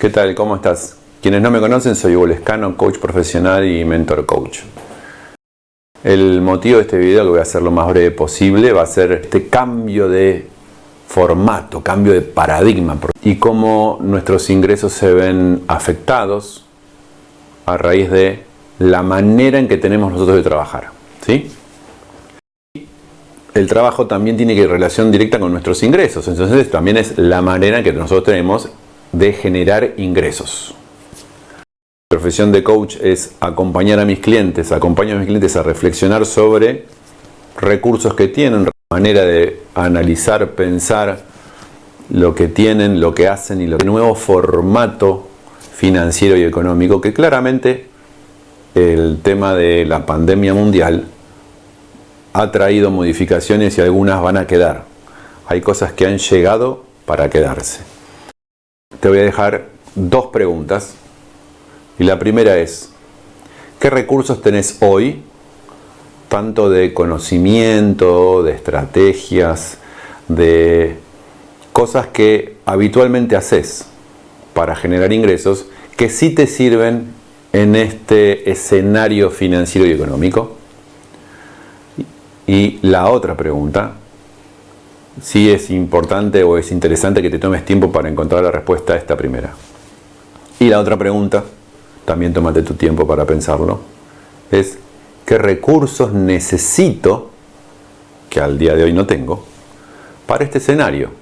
¿Qué tal? ¿Cómo estás? Quienes no me conocen, soy Hugo Lescano, coach profesional y mentor coach. El motivo de este video, que voy a hacer lo más breve posible, va a ser este cambio de formato, cambio de paradigma y cómo nuestros ingresos se ven afectados a raíz de la manera en que tenemos nosotros de trabajar. ¿sí? El trabajo también tiene que relación directa con nuestros ingresos, entonces también es la manera en que nosotros tenemos de generar ingresos. Mi profesión de coach es acompañar a mis clientes, acompañar a mis clientes a reflexionar sobre recursos que tienen, manera de analizar, pensar lo que tienen, lo que hacen y lo nuevo formato financiero y económico que claramente el tema de la pandemia mundial ha traído modificaciones y algunas van a quedar. Hay cosas que han llegado para quedarse te voy a dejar dos preguntas. Y la primera es, ¿qué recursos tenés hoy? Tanto de conocimiento, de estrategias, de cosas que habitualmente haces para generar ingresos que sí te sirven en este escenario financiero y económico. Y la otra pregunta, sí es importante o es interesante que te tomes tiempo para encontrar la respuesta a esta primera. Y la otra pregunta, también tómate tu tiempo para pensarlo, es ¿qué recursos necesito, que al día de hoy no tengo, para este escenario?